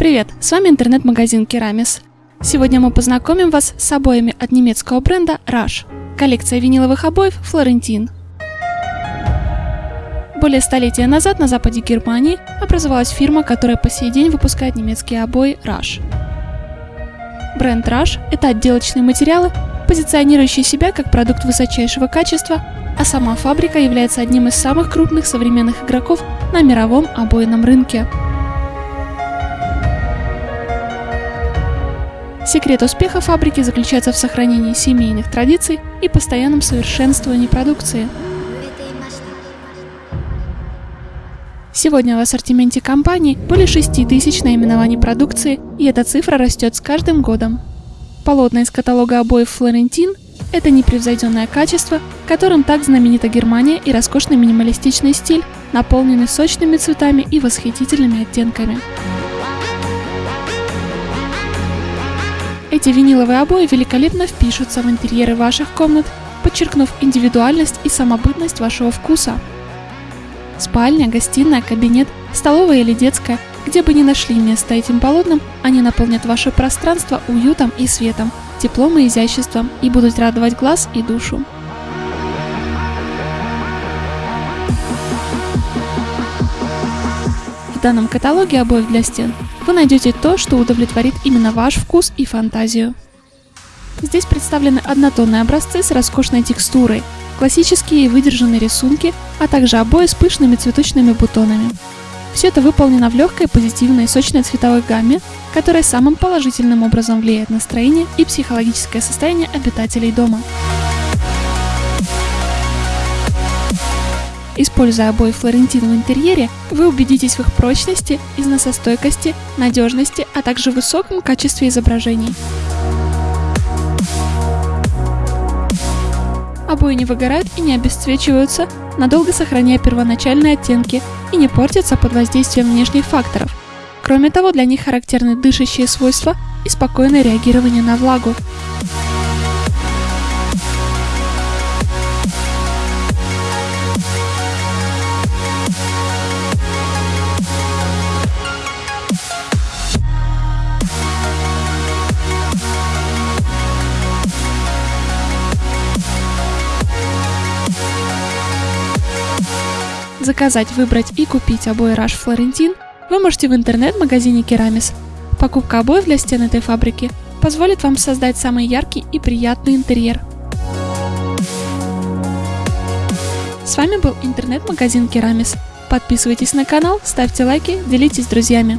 Привет, с вами интернет-магазин Керамис. Сегодня мы познакомим вас с обоями от немецкого бренда Rush. Коллекция виниловых обоев Флорентин. Более столетия назад на западе Германии образовалась фирма, которая по сей день выпускает немецкие обои Rush. Бренд Rush – это отделочные материалы, позиционирующие себя как продукт высочайшего качества, а сама фабрика является одним из самых крупных современных игроков на мировом обойном рынке. Секрет успеха фабрики заключается в сохранении семейных традиций и постоянном совершенствовании продукции. Сегодня в ассортименте компании более 6 тысяч наименований продукции, и эта цифра растет с каждым годом. Полотна из каталога обоев Флорентин – это непревзойденное качество, которым так знаменита Германия и роскошный минималистичный стиль, наполненный сочными цветами и восхитительными оттенками. Эти виниловые обои великолепно впишутся в интерьеры ваших комнат, подчеркнув индивидуальность и самобытность вашего вкуса. Спальня, гостиная, кабинет, столовая или детская, где бы ни нашли место этим полотнам, они наполнят ваше пространство уютом и светом, теплом и изяществом и будут радовать глаз и душу. В данном каталоге обоев для стен вы найдете то, что удовлетворит именно ваш вкус и фантазию. Здесь представлены однотонные образцы с роскошной текстурой, классические и выдержанные рисунки, а также обои с пышными цветочными бутонами. Все это выполнено в легкой, позитивной, сочной цветовой гамме, которая самым положительным образом влияет на настроение и психологическое состояние обитателей дома. Используя обои Флорентин в интерьере, вы убедитесь в их прочности, износостойкости, надежности, а также высоком качестве изображений. Обои не выгорают и не обесцвечиваются, надолго сохраняя первоначальные оттенки и не портятся под воздействием внешних факторов. Кроме того, для них характерны дышащие свойства и спокойное реагирование на влагу. Заказать, выбрать и купить обои Rush Флорентин вы можете в интернет-магазине Керамис. Покупка обоев для стен этой фабрики позволит вам создать самый яркий и приятный интерьер. С вами был интернет-магазин Керамис. Подписывайтесь на канал, ставьте лайки, делитесь с друзьями.